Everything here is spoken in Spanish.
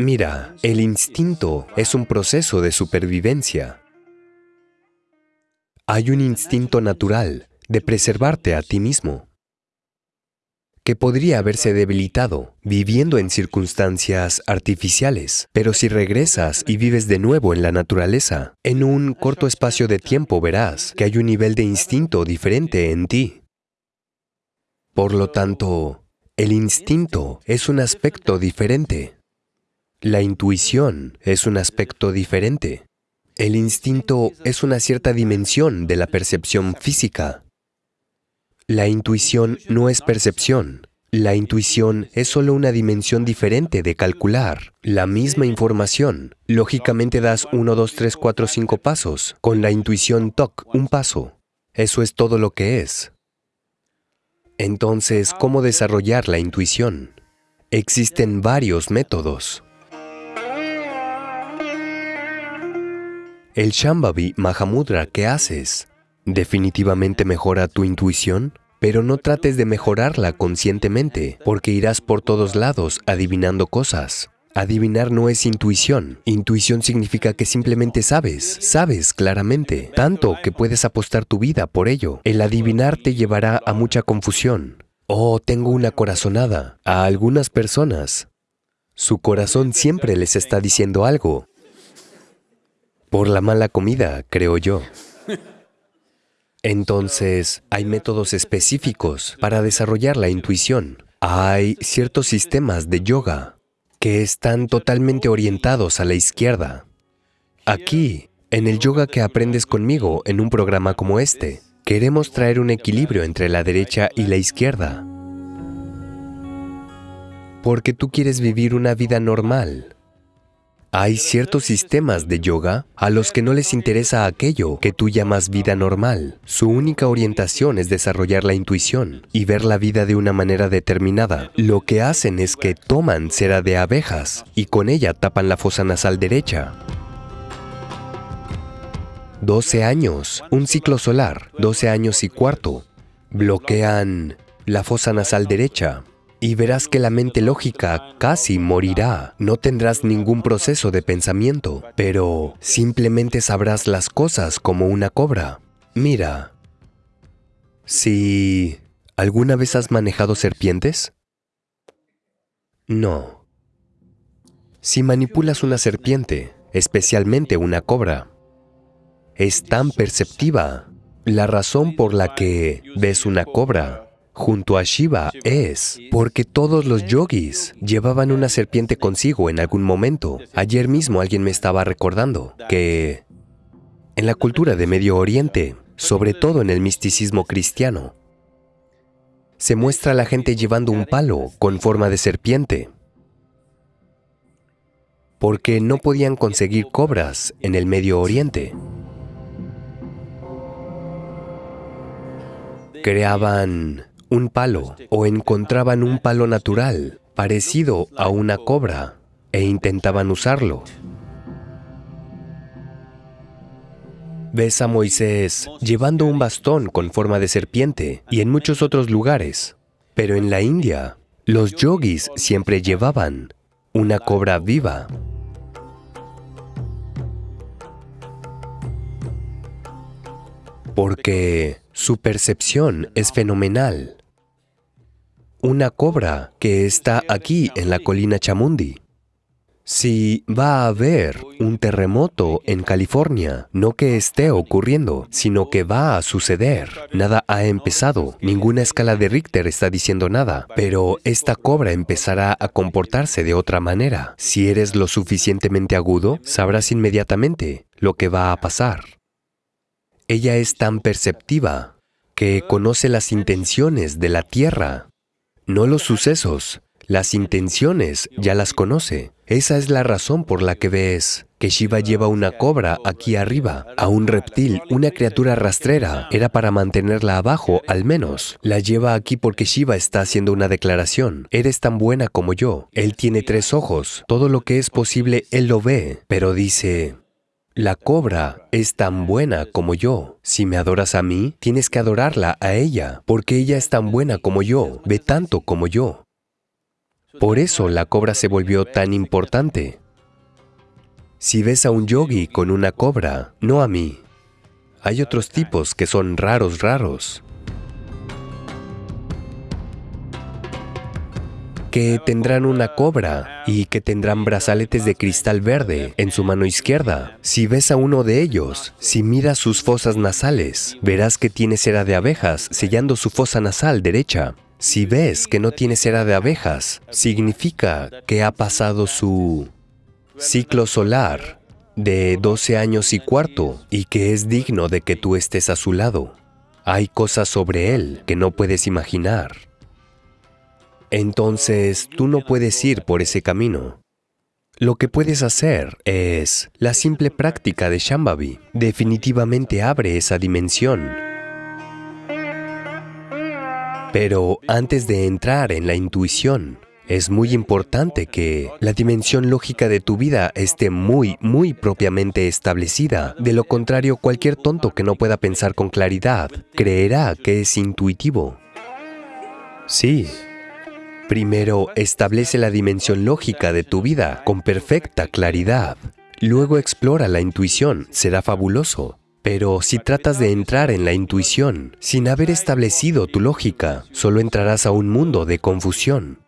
Mira, el instinto es un proceso de supervivencia. Hay un instinto natural de preservarte a ti mismo, que podría haberse debilitado viviendo en circunstancias artificiales. Pero si regresas y vives de nuevo en la naturaleza, en un corto espacio de tiempo verás que hay un nivel de instinto diferente en ti. Por lo tanto, el instinto es un aspecto diferente. La intuición es un aspecto diferente. El instinto es una cierta dimensión de la percepción física. La intuición no es percepción. La intuición es solo una dimensión diferente de calcular la misma información. Lógicamente das uno, dos, tres, cuatro, cinco pasos. Con la intuición TOC, un paso. Eso es todo lo que es. Entonces, ¿cómo desarrollar la intuición? Existen varios métodos. El Shambhavi Mahamudra que haces definitivamente mejora tu intuición, pero no trates de mejorarla conscientemente, porque irás por todos lados adivinando cosas. Adivinar no es intuición. Intuición significa que simplemente sabes, sabes claramente, tanto que puedes apostar tu vida por ello. El adivinar te llevará a mucha confusión. Oh, tengo una corazonada. A algunas personas, su corazón siempre les está diciendo algo. Por la mala comida, creo yo. Entonces, hay métodos específicos para desarrollar la intuición. Hay ciertos sistemas de yoga que están totalmente orientados a la izquierda. Aquí, en el yoga que aprendes conmigo en un programa como este, queremos traer un equilibrio entre la derecha y la izquierda. Porque tú quieres vivir una vida normal. Hay ciertos sistemas de yoga a los que no les interesa aquello que tú llamas vida normal. Su única orientación es desarrollar la intuición y ver la vida de una manera determinada. Lo que hacen es que toman cera de abejas y con ella tapan la fosa nasal derecha. 12 años, un ciclo solar, 12 años y cuarto, bloquean la fosa nasal derecha y verás que la mente lógica casi morirá. No tendrás ningún proceso de pensamiento, pero simplemente sabrás las cosas como una cobra. Mira, si alguna vez has manejado serpientes, no. Si manipulas una serpiente, especialmente una cobra, es tan perceptiva. La razón por la que ves una cobra junto a Shiva es porque todos los yogis llevaban una serpiente consigo en algún momento. Ayer mismo alguien me estaba recordando que en la cultura de Medio Oriente, sobre todo en el misticismo cristiano, se muestra a la gente llevando un palo con forma de serpiente porque no podían conseguir cobras en el Medio Oriente. Creaban un palo o encontraban un palo natural parecido a una cobra e intentaban usarlo. Ves a Moisés llevando un bastón con forma de serpiente y en muchos otros lugares. Pero en la India, los yogis siempre llevaban una cobra viva. Porque su percepción es fenomenal una cobra que está aquí en la colina Chamundi. Si va a haber un terremoto en California, no que esté ocurriendo, sino que va a suceder. Nada ha empezado, ninguna escala de Richter está diciendo nada, pero esta cobra empezará a comportarse de otra manera. Si eres lo suficientemente agudo, sabrás inmediatamente lo que va a pasar. Ella es tan perceptiva que conoce las intenciones de la tierra no los sucesos, las intenciones ya las conoce. Esa es la razón por la que ves que Shiva lleva una cobra aquí arriba, a un reptil, una criatura rastrera. Era para mantenerla abajo, al menos. La lleva aquí porque Shiva está haciendo una declaración. Eres tan buena como yo. Él tiene tres ojos. Todo lo que es posible, Él lo ve. Pero dice, la cobra es tan buena como yo. Si me adoras a mí, tienes que adorarla a ella, porque ella es tan buena como yo, ve tanto como yo. Por eso la cobra se volvió tan importante. Si ves a un yogi con una cobra, no a mí. Hay otros tipos que son raros, raros. Que tendrán una cobra y que tendrán brazaletes de cristal verde en su mano izquierda. Si ves a uno de ellos, si miras sus fosas nasales, verás que tiene cera de abejas sellando su fosa nasal derecha. Si ves que no tiene cera de abejas, significa que ha pasado su ciclo solar de 12 años y cuarto y que es digno de que tú estés a su lado. Hay cosas sobre él que no puedes imaginar. Entonces tú no puedes ir por ese camino. Lo que puedes hacer es la simple práctica de Shambhavi. Definitivamente abre esa dimensión. Pero antes de entrar en la intuición, es muy importante que la dimensión lógica de tu vida esté muy, muy propiamente establecida. De lo contrario, cualquier tonto que no pueda pensar con claridad creerá que es intuitivo. Sí, Primero, establece la dimensión lógica de tu vida con perfecta claridad. Luego explora la intuición, será fabuloso. Pero si tratas de entrar en la intuición sin haber establecido tu lógica, solo entrarás a un mundo de confusión.